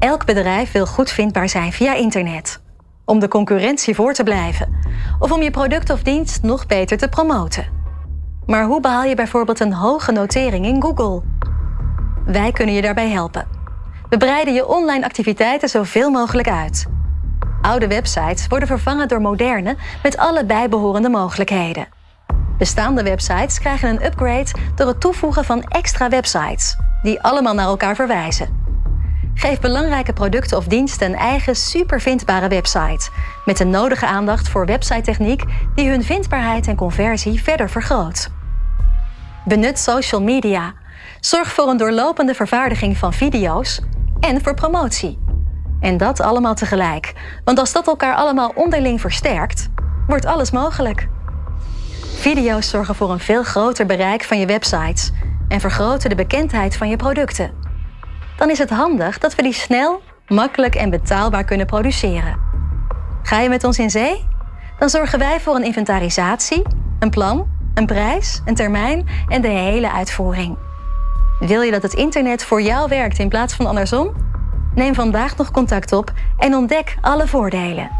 Elk bedrijf wil goed vindbaar zijn via internet. Om de concurrentie voor te blijven. Of om je product of dienst nog beter te promoten. Maar hoe behaal je bijvoorbeeld een hoge notering in Google? Wij kunnen je daarbij helpen. We breiden je online activiteiten zoveel mogelijk uit. Oude websites worden vervangen door moderne met alle bijbehorende mogelijkheden. Bestaande websites krijgen een upgrade door het toevoegen van extra websites, die allemaal naar elkaar verwijzen. Geef belangrijke producten of diensten een eigen supervindbare website, met de nodige aandacht voor website-techniek die hun vindbaarheid en conversie verder vergroot. Benut social media. Zorg voor een doorlopende vervaardiging van video's en voor promotie. En dat allemaal tegelijk, want als dat elkaar allemaal onderling versterkt, wordt alles mogelijk. Video's zorgen voor een veel groter bereik van je websites en vergroten de bekendheid van je producten. Dan is het handig dat we die snel, makkelijk en betaalbaar kunnen produceren. Ga je met ons in zee? Dan zorgen wij voor een inventarisatie, een plan, een prijs, een termijn en de hele uitvoering. Wil je dat het internet voor jou werkt in plaats van andersom? Neem vandaag nog contact op en ontdek alle voordelen.